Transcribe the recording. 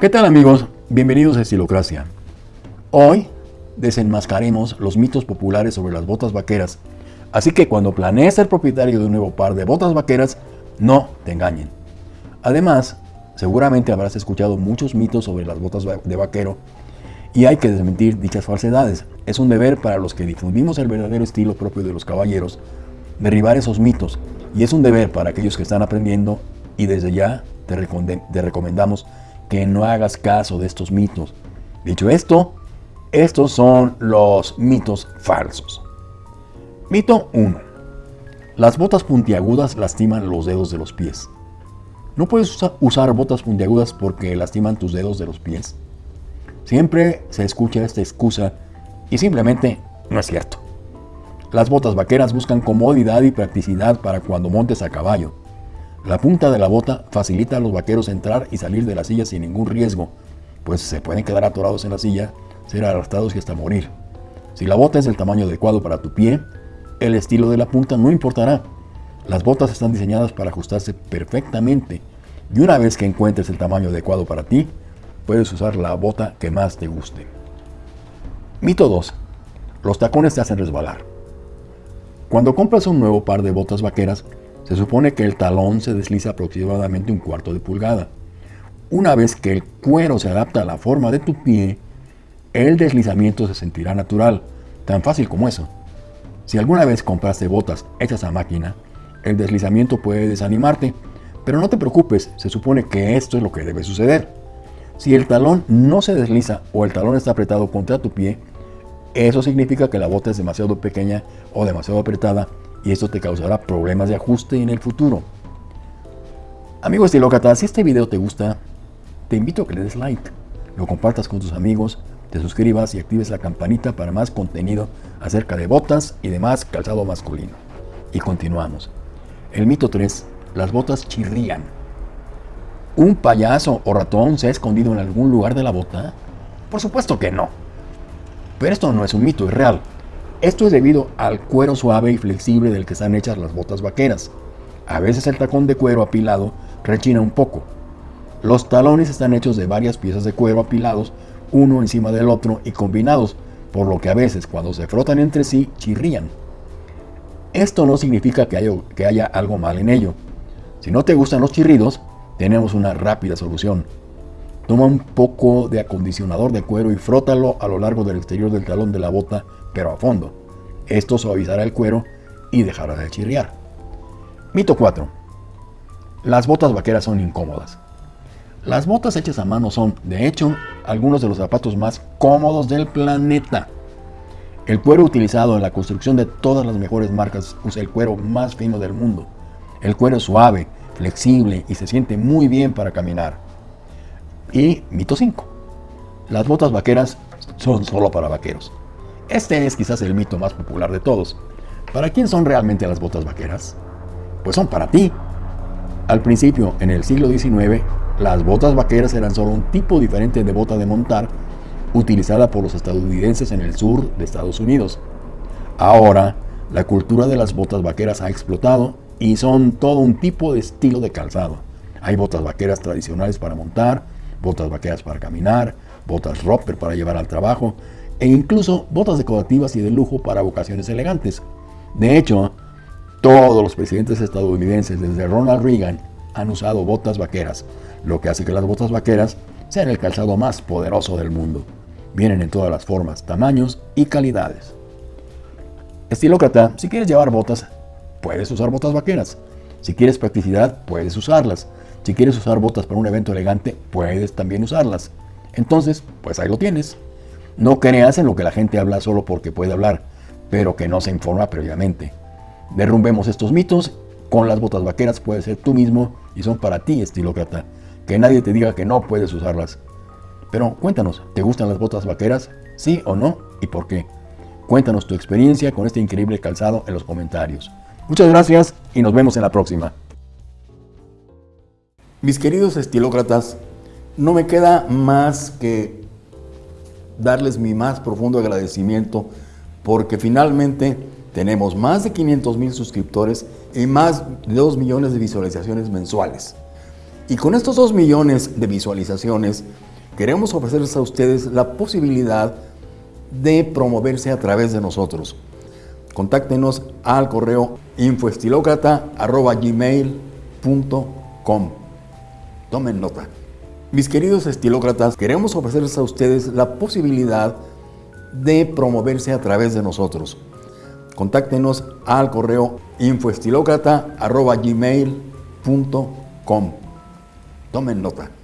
¿Qué tal amigos? Bienvenidos a Estilocracia. Hoy desenmascaremos los mitos populares sobre las botas vaqueras, así que cuando planees ser propietario de un nuevo par de botas vaqueras, no te engañen. Además, seguramente habrás escuchado muchos mitos sobre las botas de vaquero y hay que desmentir dichas falsedades. Es un deber para los que difundimos el verdadero estilo propio de los caballeros derribar esos mitos y es un deber para aquellos que están aprendiendo y desde ya te, recomendamos que no hagas caso de estos mitos. Dicho esto, estos son los mitos falsos. Mito 1. Las botas puntiagudas lastiman los dedos de los pies. No puedes usar botas puntiagudas porque lastiman tus dedos de los pies. Siempre se escucha esta excusa y simplemente no es cierto. Las botas vaqueras buscan comodidad y practicidad para cuando montes a caballo. La punta de la bota facilita a los vaqueros entrar y salir de la silla sin ningún riesgo, pues se pueden quedar atorados en la silla, ser arrastrados y hasta morir. Si la bota es del tamaño adecuado para tu pie, el estilo de la punta no importará. Las botas están diseñadas para ajustarse perfectamente y una vez que encuentres el tamaño adecuado para ti, puedes usar la bota que más te guste. Mito 2. Los tacones te hacen resbalar. Cuando compras un nuevo par de botas vaqueras, se supone que el talón se desliza aproximadamente un cuarto de pulgada. Una vez que el cuero se adapta a la forma de tu pie, el deslizamiento se sentirá natural, tan fácil como eso. Si alguna vez compraste botas hechas a máquina, el deslizamiento puede desanimarte, pero no te preocupes, se supone que esto es lo que debe suceder. Si el talón no se desliza o el talón está apretado contra tu pie, eso significa que la bota es demasiado pequeña o demasiado apretada y esto te causará problemas de ajuste en el futuro. Amigo estilócrata, si este video te gusta, te invito a que le des like, lo compartas con tus amigos, te suscribas y actives la campanita para más contenido acerca de botas y demás calzado masculino. Y continuamos. El mito 3. Las botas chirrían. ¿Un payaso o ratón se ha escondido en algún lugar de la bota? Por supuesto que no. Pero esto no es un mito, es real. Esto es debido al cuero suave y flexible del que están hechas las botas vaqueras. A veces el tacón de cuero apilado rechina un poco. Los talones están hechos de varias piezas de cuero apilados, uno encima del otro y combinados, por lo que a veces cuando se frotan entre sí chirrían. Esto no significa que haya, que haya algo mal en ello. Si no te gustan los chirridos, tenemos una rápida solución. Toma un poco de acondicionador de cuero y frótalo a lo largo del exterior del talón de la bota pero a fondo. Esto suavizará el cuero y dejará de chirriar. Mito 4. Las botas vaqueras son incómodas. Las botas hechas a mano son, de hecho, algunos de los zapatos más cómodos del planeta. El cuero utilizado en la construcción de todas las mejores marcas usa el cuero más fino del mundo. El cuero es suave, flexible y se siente muy bien para caminar. Y mito 5. Las botas vaqueras son solo para vaqueros. Este es quizás el mito más popular de todos. ¿Para quién son realmente las botas vaqueras? Pues son para ti. Al principio, en el siglo XIX, las botas vaqueras eran solo un tipo diferente de bota de montar utilizada por los estadounidenses en el sur de Estados Unidos. Ahora, la cultura de las botas vaqueras ha explotado y son todo un tipo de estilo de calzado. Hay botas vaqueras tradicionales para montar, botas vaqueras para caminar, botas roper para llevar al trabajo e incluso botas decorativas y de lujo para ocasiones elegantes. De hecho, todos los presidentes estadounidenses desde Ronald Reagan han usado botas vaqueras, lo que hace que las botas vaqueras sean el calzado más poderoso del mundo. Vienen en todas las formas, tamaños y calidades. Estilócrata, si quieres llevar botas, puedes usar botas vaqueras. Si quieres practicidad, puedes usarlas. Si quieres usar botas para un evento elegante, puedes también usarlas. Entonces, pues ahí lo tienes. No creas en lo que la gente habla solo porque puede hablar, pero que no se informa previamente. Derrumbemos estos mitos, con las botas vaqueras puedes ser tú mismo y son para ti, estilócrata. Que nadie te diga que no puedes usarlas. Pero cuéntanos, ¿te gustan las botas vaqueras? ¿Sí o no? ¿Y por qué? Cuéntanos tu experiencia con este increíble calzado en los comentarios. Muchas gracias y nos vemos en la próxima. Mis queridos estilócratas, no me queda más que darles mi más profundo agradecimiento porque finalmente tenemos más de 500 mil suscriptores y más de 2 millones de visualizaciones mensuales. Y con estos 2 millones de visualizaciones, queremos ofrecerles a ustedes la posibilidad de promoverse a través de nosotros. Contáctenos al correo infoestilocrata.gmail.com Tomen nota. Mis queridos estilócratas, queremos ofrecerles a ustedes la posibilidad de promoverse a través de nosotros. Contáctenos al correo infoestilocrata.gmail.com Tomen nota.